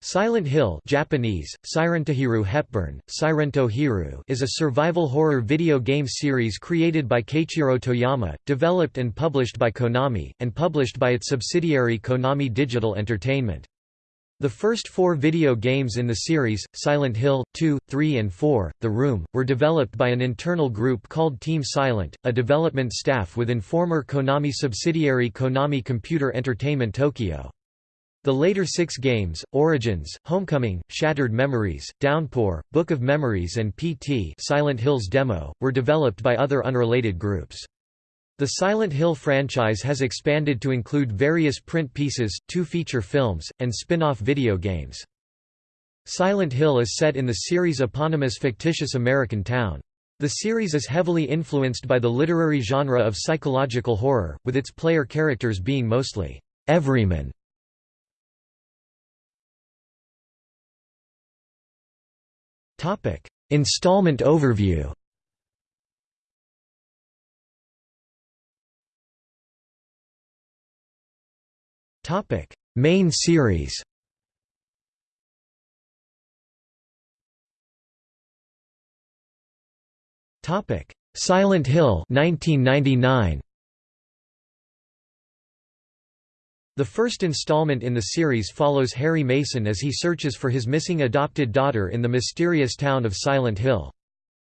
Silent Hill Japanese, Sirentohiru Hepburn, Sirento Hiru is a survival horror video game series created by Keiichiro Toyama, developed and published by Konami, and published by its subsidiary Konami Digital Entertainment. The first four video games in the series, Silent Hill, 2, 3 and 4, The Room, were developed by an internal group called Team Silent, a development staff within former Konami subsidiary Konami Computer Entertainment Tokyo. The later six games, Origins, Homecoming, Shattered Memories, Downpour, Book of Memories and PT Silent Hills Demo, were developed by other unrelated groups. The Silent Hill franchise has expanded to include various print pieces, two feature films, and spin-off video games. Silent Hill is set in the series' eponymous fictitious American town. The series is heavily influenced by the literary genre of psychological horror, with its player characters being mostly everyman Topic: Installment overview. Topic: Main series. Topic: Silent Hill 1999. The first installment in the series follows Harry Mason as he searches for his missing adopted daughter in the mysterious town of Silent Hill.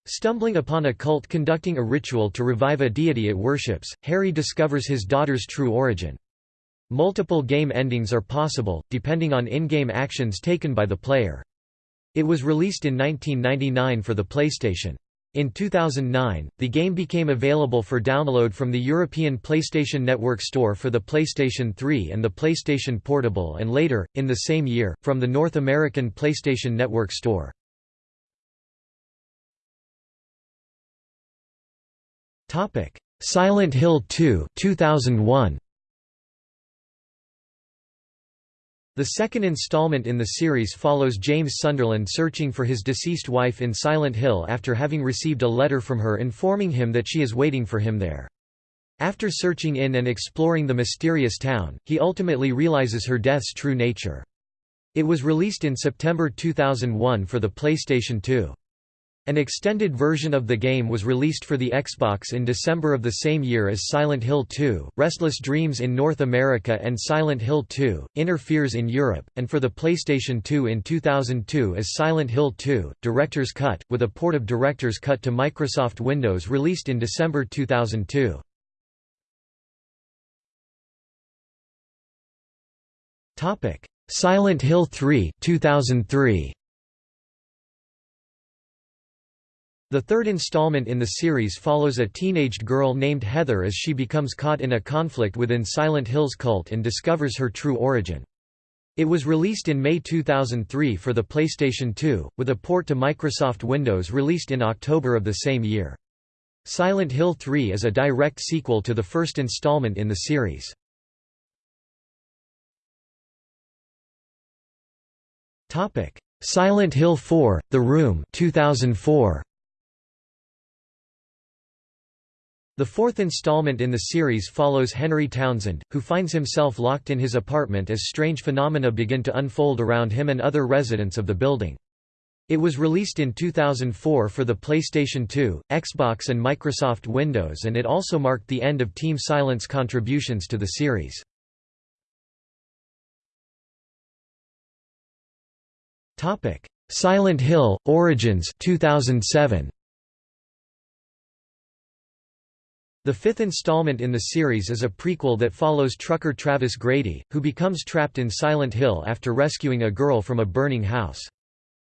Stumbling upon a cult conducting a ritual to revive a deity it worships, Harry discovers his daughter's true origin. Multiple game endings are possible, depending on in-game actions taken by the player. It was released in 1999 for the PlayStation. In 2009, the game became available for download from the European PlayStation Network Store for the PlayStation 3 and the PlayStation Portable and later, in the same year, from the North American PlayStation Network Store. Silent Hill 2 2001. The second installment in the series follows James Sunderland searching for his deceased wife in Silent Hill after having received a letter from her informing him that she is waiting for him there. After searching in and exploring the mysterious town, he ultimately realizes her death's true nature. It was released in September 2001 for the PlayStation 2. An extended version of the game was released for the Xbox in December of the same year as Silent Hill 2, Restless Dreams in North America and Silent Hill 2, Inner Fears in Europe, and for the PlayStation 2 in 2002 as Silent Hill 2, Director's Cut, with a port of Director's Cut to Microsoft Windows released in December 2002. Silent Hill 3 2003. The third installment in the series follows a teenaged girl named Heather as she becomes caught in a conflict within Silent Hill's cult and discovers her true origin. It was released in May 2003 for the PlayStation 2, with a port to Microsoft Windows released in October of the same year. Silent Hill 3 is a direct sequel to the first installment in the series. Silent Hill 4: The Room 2004. The fourth installment in the series follows Henry Townsend, who finds himself locked in his apartment as strange phenomena begin to unfold around him and other residents of the building. It was released in 2004 for the PlayStation 2, Xbox and Microsoft Windows and it also marked the end of Team Silent's contributions to the series. Silent Hill – Origins 2007. The fifth installment in the series is a prequel that follows trucker Travis Grady, who becomes trapped in Silent Hill after rescuing a girl from a burning house.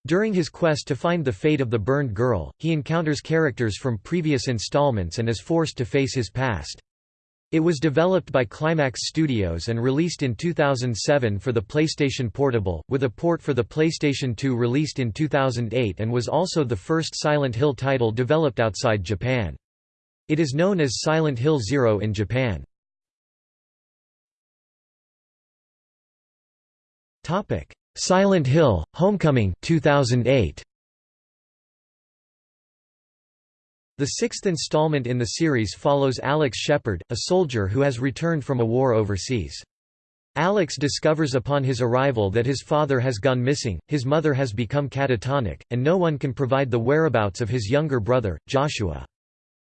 During his quest to find the fate of the burned girl, he encounters characters from previous installments and is forced to face his past. It was developed by Climax Studios and released in 2007 for the PlayStation Portable, with a port for the PlayStation 2 released in 2008 and was also the first Silent Hill title developed outside Japan. It is known as Silent Hill Zero in Japan. Topic: Silent Hill – Homecoming 2008. The sixth installment in the series follows Alex Shepard, a soldier who has returned from a war overseas. Alex discovers upon his arrival that his father has gone missing, his mother has become catatonic, and no one can provide the whereabouts of his younger brother, Joshua.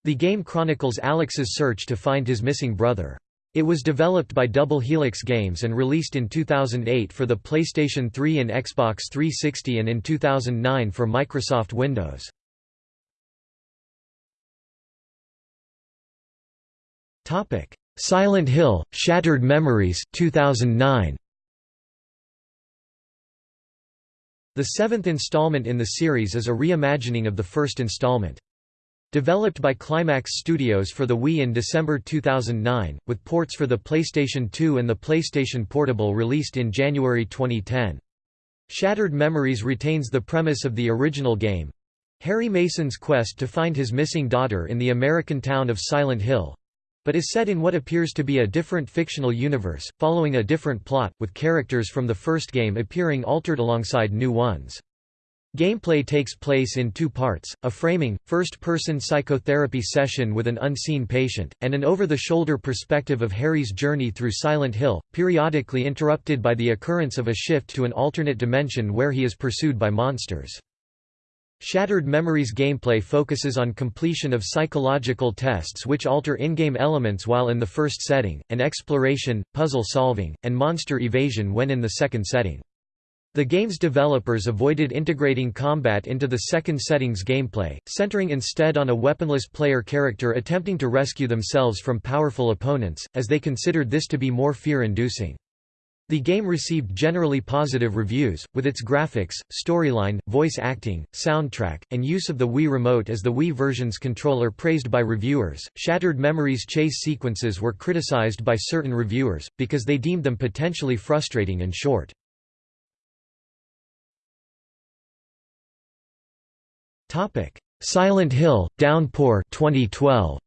The game chronicles Alex's search to find his missing brother. It was developed by Double Helix Games and released in 2008 for the PlayStation 3 and Xbox 360 and in 2009 for Microsoft Windows. Silent Hill: Shattered Memories 2009. The seventh installment in the series is a reimagining of the first installment. Developed by Climax Studios for the Wii in December 2009, with ports for the PlayStation 2 and the PlayStation Portable released in January 2010. Shattered Memories retains the premise of the original game Harry Mason's quest to find his missing daughter in the American town of Silent Hill but is set in what appears to be a different fictional universe, following a different plot, with characters from the first game appearing altered alongside new ones. Gameplay takes place in two parts, a framing, first-person psychotherapy session with an unseen patient, and an over-the-shoulder perspective of Harry's journey through Silent Hill, periodically interrupted by the occurrence of a shift to an alternate dimension where he is pursued by monsters. Shattered Memories gameplay focuses on completion of psychological tests which alter in-game elements while in the first setting, and exploration, puzzle solving, and monster evasion when in the second setting. The game's developers avoided integrating combat into the second setting's gameplay, centering instead on a weaponless player character attempting to rescue themselves from powerful opponents, as they considered this to be more fear-inducing. The game received generally positive reviews, with its graphics, storyline, voice acting, soundtrack, and use of the Wii Remote as the Wii version's controller praised by reviewers. Shattered Memories chase sequences were criticized by certain reviewers, because they deemed them potentially frustrating and short. Silent Hill, Downpour 2012.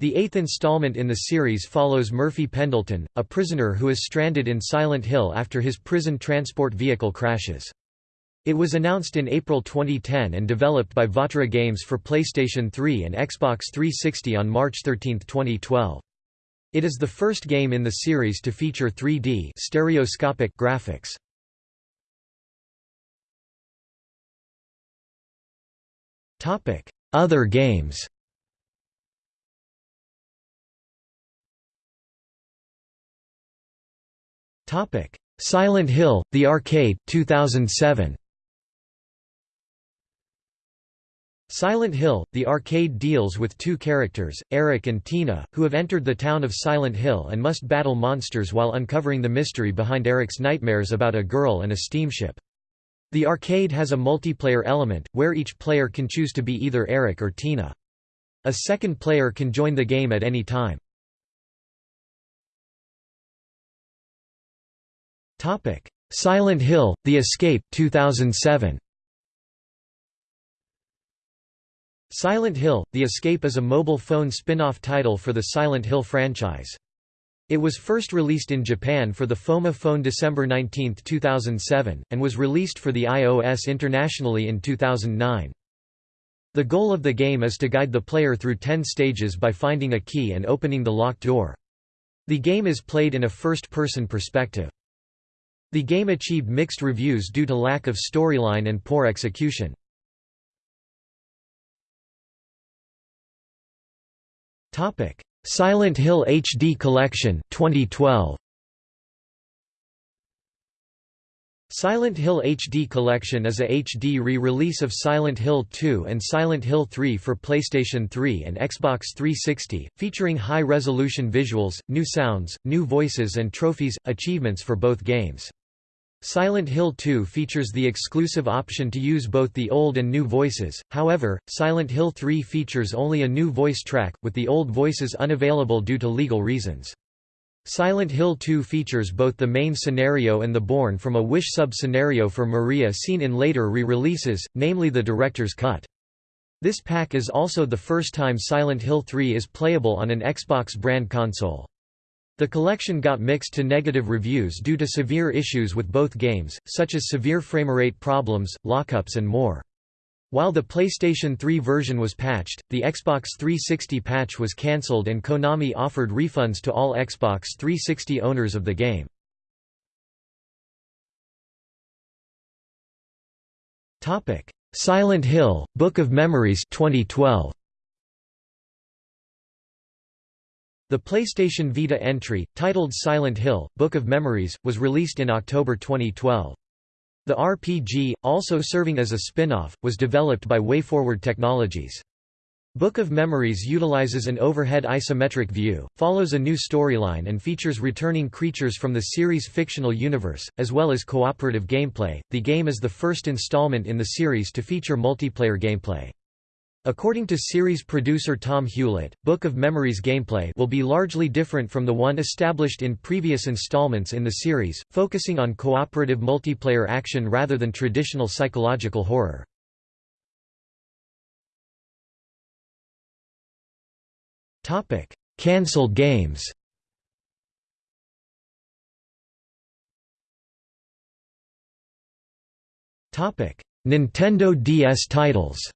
The eighth installment in the series follows Murphy Pendleton, a prisoner who is stranded in Silent Hill after his prison transport vehicle crashes. It was announced in April 2010 and developed by Vatra Games for PlayStation 3 and Xbox 360 on March 13, 2012. It is the first game in the series to feature 3D stereoscopic graphics. Other games Topic: Silent Hill: The Arcade 2007. Silent Hill, the arcade deals with two characters, Eric and Tina, who have entered the town of Silent Hill and must battle monsters while uncovering the mystery behind Eric's nightmares about a girl and a steamship. The arcade has a multiplayer element, where each player can choose to be either Eric or Tina. A second player can join the game at any time. Topic: Silent Hill: The Escape 2007. Silent Hill: The Escape is a mobile phone spin-off title for the Silent Hill franchise. It was first released in Japan for the Foma phone December 19, 2007, and was released for the iOS internationally in 2009. The goal of the game is to guide the player through 10 stages by finding a key and opening the locked door. The game is played in a first-person perspective. The game achieved mixed reviews due to lack of storyline and poor execution. Silent Hill HD Collection 2012. Silent Hill HD Collection is a HD re-release of Silent Hill 2 and Silent Hill 3 for PlayStation 3 and Xbox 360, featuring high-resolution visuals, new sounds, new voices and trophies, achievements for both games. Silent Hill 2 features the exclusive option to use both the old and new voices, however, Silent Hill 3 features only a new voice track, with the old voices unavailable due to legal reasons. Silent Hill 2 features both the main scenario and the Born from a Wish sub-scenario for Maria seen in later re-releases, namely the director's cut. This pack is also the first time Silent Hill 3 is playable on an Xbox brand console. The collection got mixed to negative reviews due to severe issues with both games, such as severe framerate problems, lockups and more. While the PlayStation 3 version was patched, the Xbox 360 patch was cancelled and Konami offered refunds to all Xbox 360 owners of the game. Silent Hill, Book of Memories 2012. The PlayStation Vita entry, titled Silent Hill, Book of Memories, was released in October 2012. The RPG, also serving as a spin-off, was developed by WayForward Technologies. Book of Memories utilizes an overhead isometric view, follows a new storyline and features returning creatures from the series' fictional universe, as well as cooperative gameplay. The game is the first installment in the series to feature multiplayer gameplay. According to series producer Tomm Hulett, Book of Memories gameplay will be largely different from the one established in previous installments in the series, focusing on cooperative multiplayer action rather than traditional psychological horror. Cancelled games Nintendo DS titles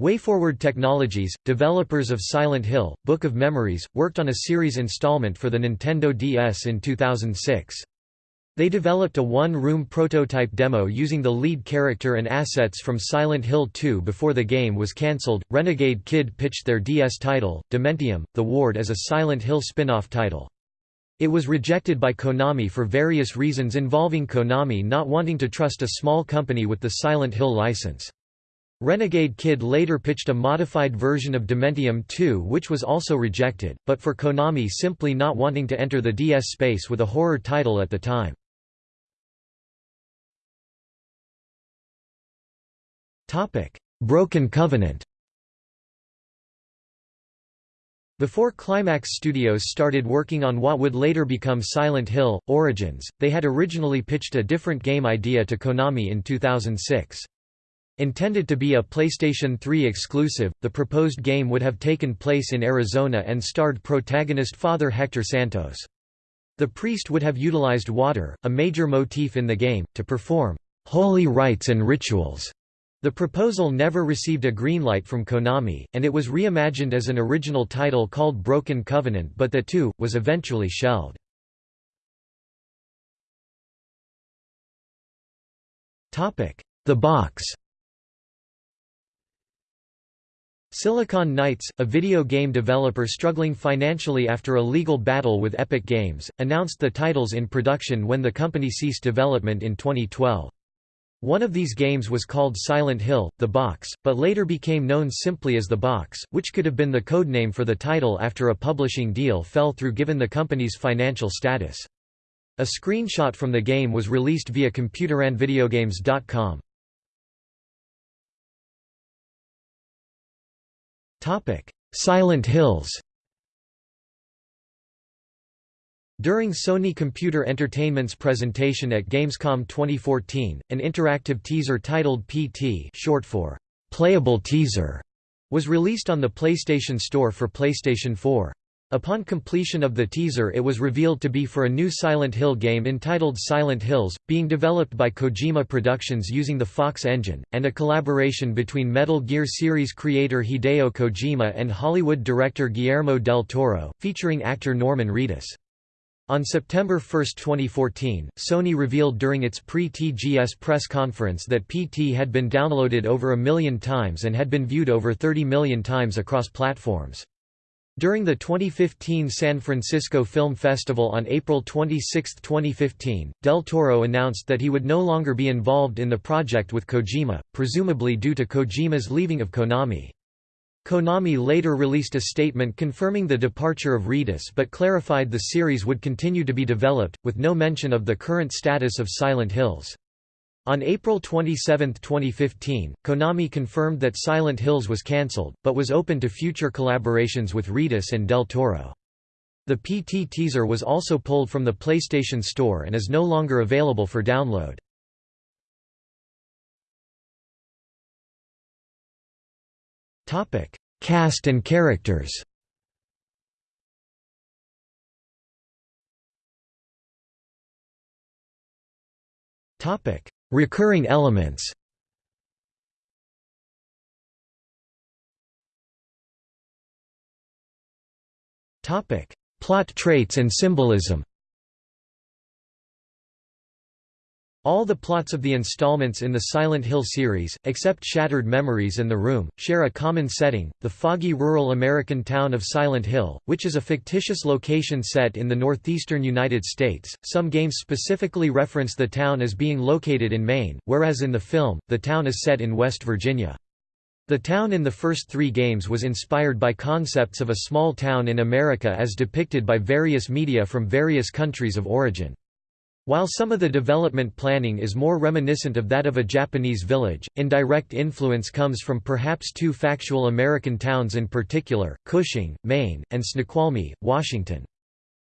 WayForward Technologies, developers of Silent Hill, Book of Memories, worked on a series installment for the Nintendo DS in 2006. They developed a one-room prototype demo using the lead character and assets from Silent Hill 2 before the game was cancelled. Renegade Kid pitched their DS title, Dementium, The Ward as a Silent Hill spin-off title. It was rejected by Konami for various reasons involving Konami not wanting to trust a small company with the Silent Hill license. Renegade Kid later pitched a modified version of Dementium 2 which was also rejected, but for Konami simply not wanting to enter the DS space with a horror title at the time. Broken Covenant Before Climax Studios started working on what would later become Silent Hill, Origins, they had originally pitched a different game idea to Konami in 2006. Intended to be a PlayStation 3 exclusive, the proposed game would have taken place in Arizona and starred protagonist Father Hector Santos. The priest would have utilized water, a major motif in the game, to perform holy rites and rituals. The proposal never received a green light from Konami, and it was reimagined as an original title called Broken Covenant but that too, was eventually shelved. The Box Silicon Knights, a video game developer struggling financially after a legal battle with Epic Games, announced the titles in production when the company ceased development in 2012. One of these games was called Silent Hill, The Box, but later became known simply as The Box, which could have been the codename for the title after a publishing deal fell through given the company's financial status. A screenshot from the game was released via ComputerAndVideoGames.com. Silent Hills During Sony Computer Entertainment's presentation at Gamescom 2014, an interactive teaser titled PT short for Playable Teaser was released on the PlayStation Store for PlayStation 4. Upon completion of the teaser it was revealed to be for a new Silent Hill game entitled Silent Hills, being developed by Kojima Productions using the Fox engine, and a collaboration between Metal Gear series creator Hideo Kojima and Hollywood director Guillermo del Toro, featuring actor Norman Reedus. On September 1, 2014, Sony revealed during its pre-TGS press conference that PT had been downloaded over a million times and had been viewed over 30 million times across platforms. During the 2015 San Francisco Film Festival on April 26, 2015, Del Toro announced that he would no longer be involved in the project with Kojima, presumably due to Kojima's leaving of Konami. Konami later released a statement confirming the departure of Reedus but clarified the series would continue to be developed, with no mention of the current status of Silent Hills. On April 27, 2015, Konami confirmed that Silent Hills was cancelled, but was open to future collaborations with Reedus and Del Toro. The PT teaser was also pulled from the PlayStation Store and is no longer available for download. Cast and characters Recurring elements. Plot traits and symbolism All the plots of the installments in the Silent Hill series, except Shattered Memories and The Room, share a common setting, the foggy rural American town of Silent Hill, which is a fictitious location set in the northeastern United States. Some games specifically reference the town as being located in Maine, whereas in the film, the town is set in West Virginia. The town in the first three games was inspired by concepts of a small town in America as depicted by various media from various countries of origin. While some of the development planning is more reminiscent of that of a Japanese village, indirect influence comes from perhaps two factual American towns in particular, Cushing, Maine, and Snoqualmie, Washington.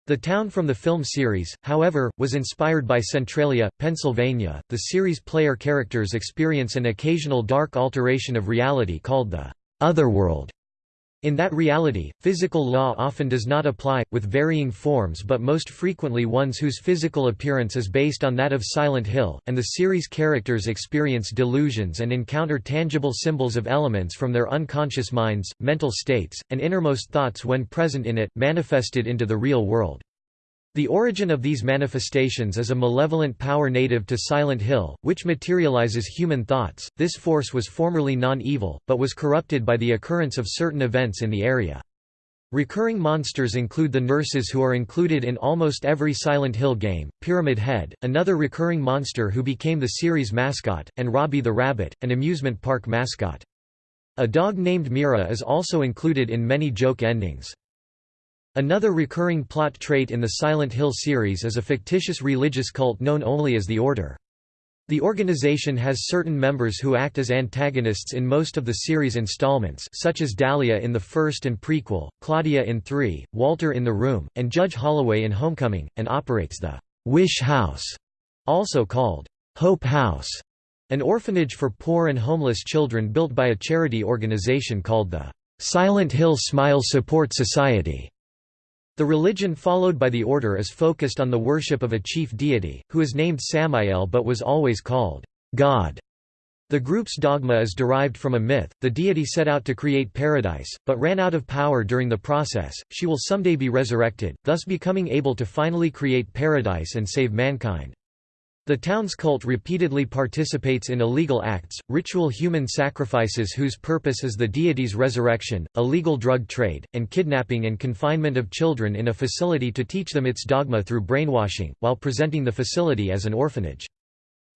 The town from the film series, however, was inspired by Centralia, Pennsylvania. The series player characters experience an occasional dark alteration of reality called the Otherworld, in that reality, physical law often does not apply, with varying forms but most frequently ones whose physical appearance is based on that of Silent Hill, and the series' characters experience delusions and encounter tangible symbols of elements from their unconscious minds, mental states, and innermost thoughts when present in it, manifested into the real world. The origin of these manifestations is a malevolent power native to Silent Hill, which materializes human thoughts. This force was formerly non-evil, but was corrupted by the occurrence of certain events in the area. Recurring monsters include the nurses who are included in almost every Silent Hill game, Pyramid Head, another recurring monster who became the series mascot, and Robbie the Rabbit, an amusement park mascot. A dog named Mira is also included in many joke endings. Another recurring plot trait in the Silent Hill series is a fictitious religious cult known only as the Order. The organization has certain members who act as antagonists in most of the series installments such as Dahlia in the first and prequel, Claudia in 3, Walter in The Room, and Judge Holloway in Homecoming, and operates the «Wish House», also called «Hope House», an orphanage for poor and homeless children built by a charity organization called the «Silent Hill Smile Support Society». The religion followed by the order is focused on the worship of a chief deity, who is named Samael but was always called God. The group's dogma is derived from a myth, the deity set out to create paradise, but ran out of power during the process, she will someday be resurrected, thus becoming able to finally create paradise and save mankind. The town's cult repeatedly participates in illegal acts, ritual human sacrifices whose purpose is the deity's resurrection, illegal drug trade, and kidnapping and confinement of children in a facility to teach them its dogma through brainwashing, while presenting the facility as an orphanage.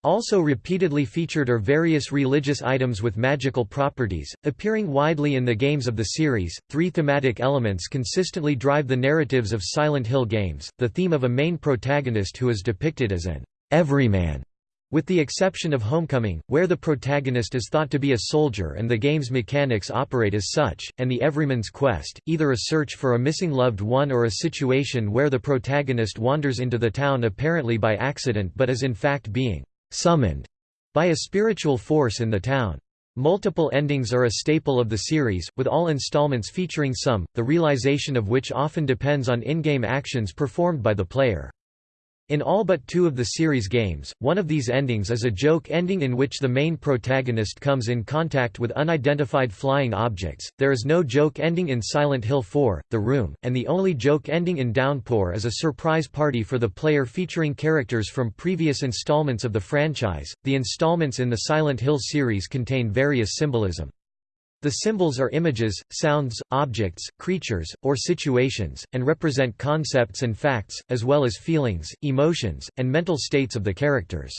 Also repeatedly featured are various religious items with magical properties, appearing widely in the games of the series. Three thematic elements consistently drive the narratives of Silent Hill games the theme of a main protagonist who is depicted as an everyman, with the exception of Homecoming, where the protagonist is thought to be a soldier and the game's mechanics operate as such, and the Everyman's Quest, either a search for a missing loved one or a situation where the protagonist wanders into the town apparently by accident but is in fact being «summoned» by a spiritual force in the town. Multiple endings are a staple of the series, with all installments featuring some, the realization of which often depends on in-game actions performed by the player. In all but two of the series games, one of these endings is a joke ending in which the main protagonist comes in contact with unidentified flying objects. There is no joke ending in Silent Hill 4, The Room, and the only joke ending in Downpour is a surprise party for the player featuring characters from previous installments of the franchise. The installments in the Silent Hill series contain various symbolism. The symbols are images, sounds, objects, creatures, or situations, and represent concepts and facts, as well as feelings, emotions, and mental states of the characters.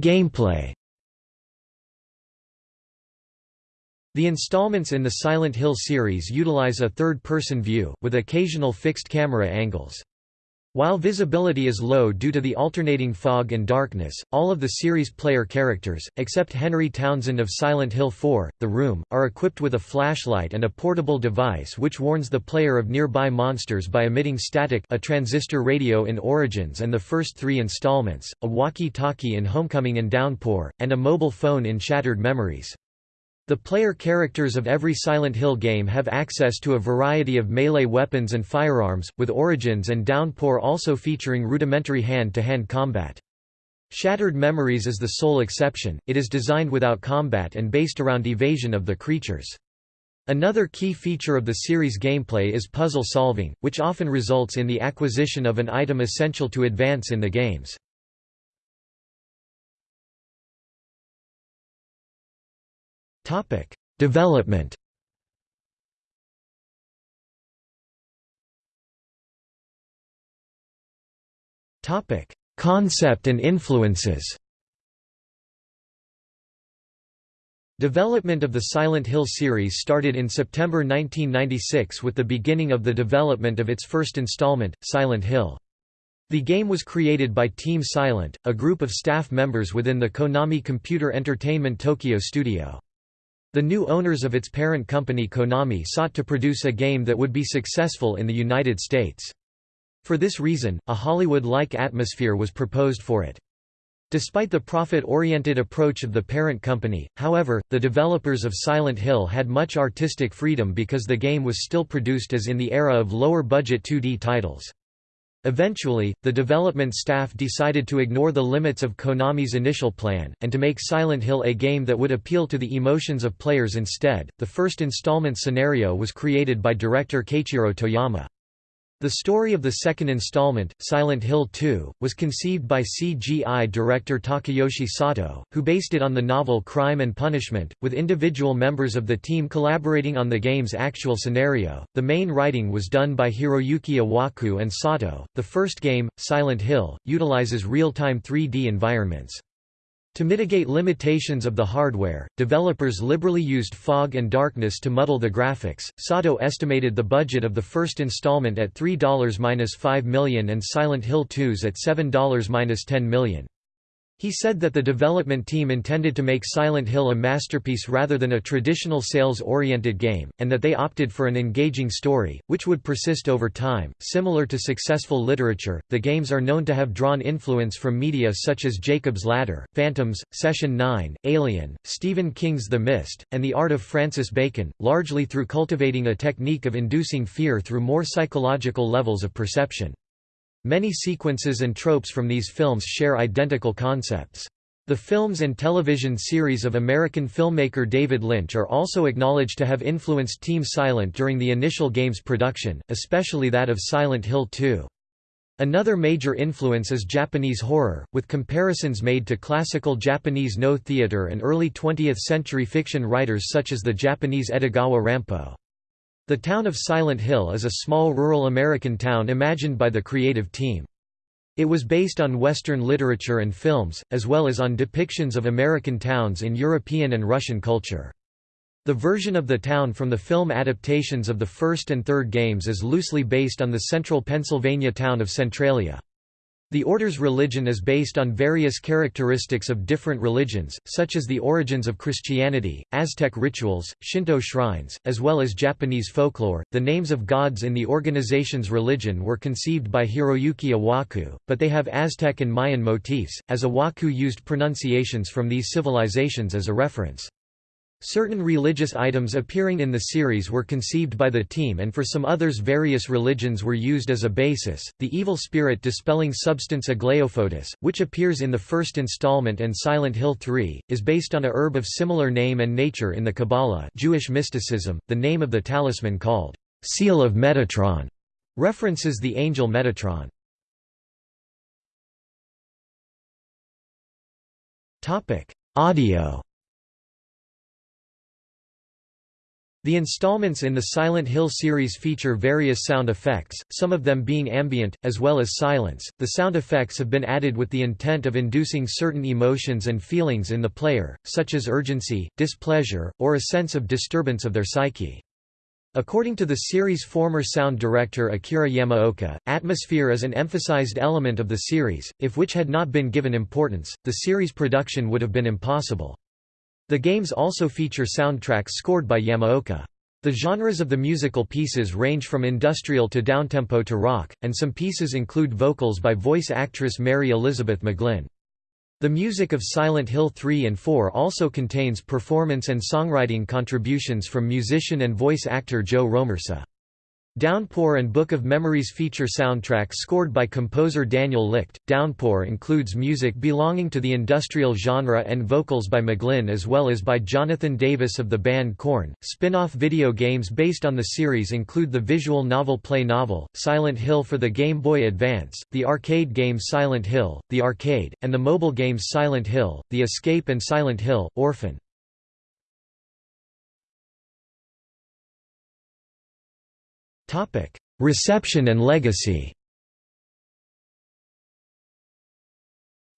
Gameplay The installments in the Silent Hill series utilize a third-person view, with occasional fixed camera angles. While visibility is low due to the alternating fog and darkness, all of the series player characters, except Henry Townsend of Silent Hill 4, The Room, are equipped with a flashlight and a portable device which warns the player of nearby monsters by emitting static a transistor radio in Origins and the first three installments, a walkie-talkie in Homecoming and Downpour, and a mobile phone in Shattered Memories. The player characters of every Silent Hill game have access to a variety of melee weapons and firearms, with Origins and Downpour also featuring rudimentary hand-to-hand -hand combat. Shattered Memories is the sole exception, it is designed without combat and based around evasion of the creatures. Another key feature of the series' gameplay is puzzle solving, which often results in the acquisition of an item essential to advance in the games. Development Topic: Concept and influences Development of the Silent Hill series started in September 1996 with the beginning of the development of its first installment, Silent Hill. The game was created by Team Silent, a group of staff members within the Konami Computer Entertainment Tokyo studio. The new owners of its parent company Konami sought to produce a game that would be successful in the United States. For this reason, a Hollywood-like atmosphere was proposed for it. Despite the profit-oriented approach of the parent company, however, the developers of Silent Hill had much artistic freedom because the game was still produced as in the era of lower-budget 2D titles. Eventually, the development staff decided to ignore the limits of Konami's initial plan, and to make Silent Hill a game that would appeal to the emotions of players instead. The first installment scenario was created by director Keiichiro Toyama. The story of the second installment, Silent Hill 2, was conceived by CGI director Takayoshi Sato, who based it on the novel Crime and Punishment, with individual members of the team collaborating on the game's actual scenario. The main writing was done by Hiroyuki Owaku and Sato. The first game, Silent Hill, utilizes real-time 3D environments. To mitigate limitations of the hardware, developers liberally used fog and darkness to muddle the graphics. Sato estimated the budget of the first installment at $3-5 million and Silent Hill 2's at $7-10 million. He said that the development team intended to make Silent Hill a masterpiece rather than a traditional sales-oriented game, and that they opted for an engaging story, which would persist over time. Similar to successful literature, the games are known to have drawn influence from media such as Jacob's Ladder, Phantoms, Session 9, Alien, Stephen King's The Mist, and The Art of Francis Bacon, largely through cultivating a technique of inducing fear through more psychological levels of perception. Many sequences and tropes from these films share identical concepts. The films and television series of American filmmaker David Lynch are also acknowledged to have influenced Team Silent during the initial game's production, especially that of Silent Hill 2. Another major influence is Japanese horror, with comparisons made to classical Japanese Noh theater and early 20th-century fiction writers such as the Japanese Edogawa Rampo. The town of Silent Hill is a small rural American town imagined by the creative team. It was based on Western literature and films, as well as on depictions of American towns in European and Russian culture. The version of the town from the film adaptations of the first and third games is loosely based on the central Pennsylvania town of Centralia. The order's religion is based on various characteristics of different religions, such as the origins of Christianity, Aztec rituals, Shinto shrines, as well as Japanese folklore. The names of gods in the organization's religion were conceived by Hiroyuki Owaku, but they have Aztec and Mayan motifs, as Owaku used pronunciations from these civilizations as a reference. Certain religious items appearing in the series were conceived by the team and for some others various religions were used as a basis. The evil spirit dispelling substance Aglaophotis, which appears in the first installment and Silent Hill 3, is based on a herb of similar name and nature in the Kabbalah Jewish mysticism. The name of the talisman called Seal of Metatron references the angel Metatron. Topic: Audio The installments in the Silent Hill series feature various sound effects, some of them being ambient, as well as silence. The sound effects have been added with the intent of inducing certain emotions and feelings in the player, such as urgency, displeasure, or a sense of disturbance of their psyche. According to the series' former sound director Akira Yamaoka, atmosphere is an emphasized element of the series, if which had not been given importance, the series production would have been impossible. The games also feature soundtracks scored by Yamaoka. The genres of the musical pieces range from industrial to downtempo to rock, and some pieces include vocals by voice actress Mary Elizabeth McGlynn. The music of Silent Hill 3 and 4 also contains performance and songwriting contributions from musician and voice actor Joe Romersa. Downpour and Book of Memories feature soundtracks scored by composer Daniel Licht. Downpour includes music belonging to the industrial genre and vocals by McGlynn as well as by Jonathan Davis of the band Korn. Spin off video games based on the series include the visual novel Play Novel, Silent Hill for the Game Boy Advance, the arcade game Silent Hill, the arcade, and the mobile games Silent Hill, The Escape and Silent Hill, Orphan. Reception and legacy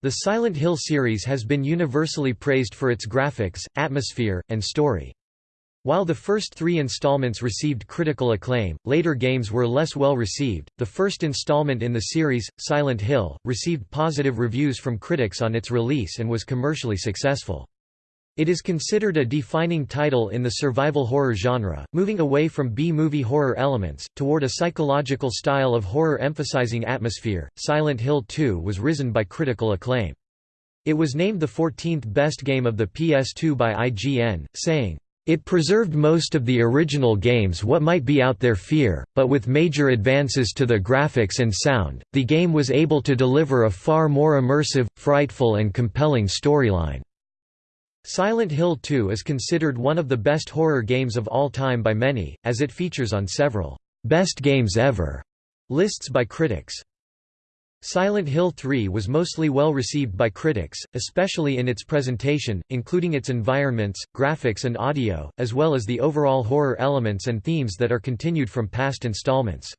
The Silent Hill series has been universally praised for its graphics, atmosphere, and story. While the first three installments received critical acclaim, later games were less well received. The first installment in the series, Silent Hill, received positive reviews from critics on its release and was commercially successful. It is considered a defining title in the survival horror genre, moving away from B-movie horror elements, toward a psychological style of horror emphasizing atmosphere. Silent Hill 2 was risen by critical acclaim. It was named the 14th best game of the PS2 by IGN, saying, it preserved most of the original games what might be out there fear, but with major advances to the graphics and sound, the game was able to deliver a far more immersive, frightful and compelling storyline. Silent Hill 2 is considered one of the best horror games of all time by many, as it features on several «best games ever» lists by critics. Silent Hill 3 was mostly well received by critics, especially in its presentation, including its environments, graphics and audio, as well as the overall horror elements and themes that are continued from past installments.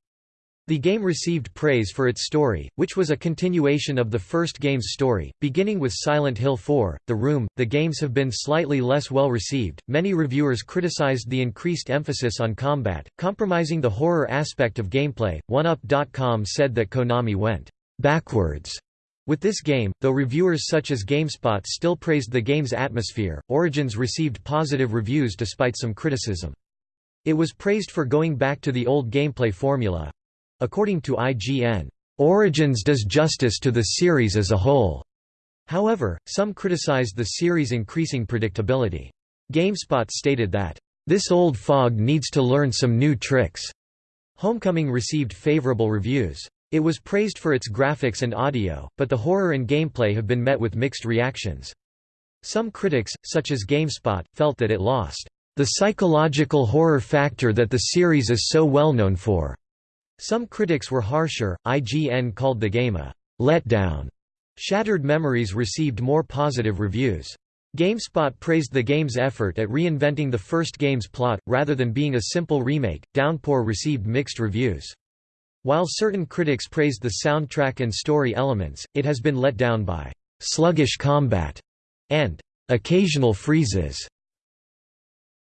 The game received praise for its story, which was a continuation of the first game's story, beginning with Silent Hill 4, The Room. The games have been slightly less well received. Many reviewers criticized the increased emphasis on combat, compromising the horror aspect of gameplay. OneUp.com said that Konami went backwards with this game, though reviewers such as GameSpot still praised the game's atmosphere, Origins received positive reviews despite some criticism. It was praised for going back to the old gameplay formula, According to IGN, "...Origins does justice to the series as a whole." However, some criticized the series' increasing predictability. GameSpot stated that, "...this old fog needs to learn some new tricks." Homecoming received favorable reviews. It was praised for its graphics and audio, but the horror and gameplay have been met with mixed reactions. Some critics, such as GameSpot, felt that it lost the psychological horror factor that the series is so well known for. Some critics were harsher, IGN called the game a letdown. Shattered Memories received more positive reviews. GameSpot praised the game's effort at reinventing the first game's plot, rather than being a simple remake. Downpour received mixed reviews. While certain critics praised the soundtrack and story elements, it has been let down by sluggish combat and occasional freezes.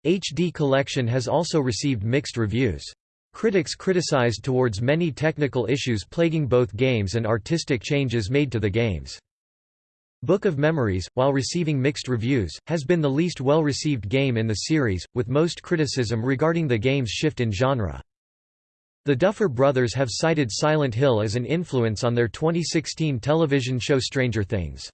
HD Collection has also received mixed reviews. Critics criticized towards many technical issues plaguing both games and artistic changes made to the games. Book of Memories, while receiving mixed reviews, has been the least well-received game in the series, with most criticism regarding the game's shift in genre. The Duffer Brothers have cited Silent Hill as an influence on their 2016 television show Stranger Things.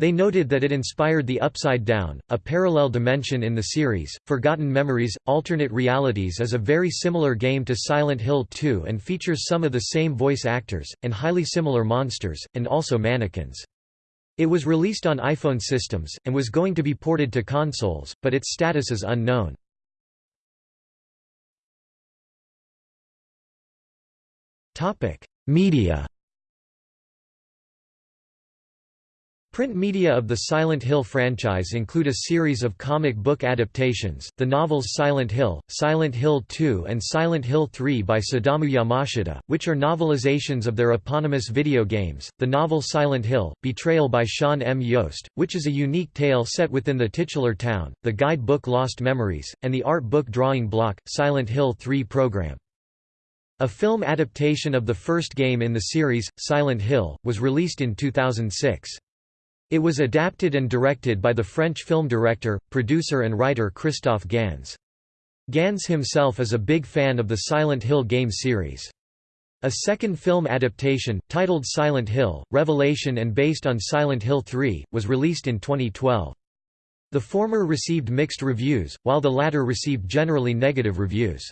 They noted that it inspired the Upside Down, a parallel dimension in the series. Forgotten Memories Alternate Realities is a very similar game to Silent Hill 2 and features some of the same voice actors, and highly similar monsters, and also mannequins. It was released on iPhone systems, and was going to be ported to consoles, but its status is unknown. Media Print media of the Silent Hill franchise include a series of comic book adaptations, the novels Silent Hill, Silent Hill 2 and Silent Hill 3 by Sadamu Yamashita, which are novelizations of their eponymous video games, the novel Silent Hill, Betrayal by Sean M. Yost, which is a unique tale set within the titular town, the guide book Lost Memories, and the art book Drawing Block, Silent Hill 3 program. A film adaptation of the first game in the series, Silent Hill, was released in 2006. It was adapted and directed by the French film director, producer and writer Christophe Gans. Gans himself is a big fan of the Silent Hill game series. A second film adaptation, titled Silent Hill, Revelation and based on Silent Hill 3, was released in 2012. The former received mixed reviews, while the latter received generally negative reviews.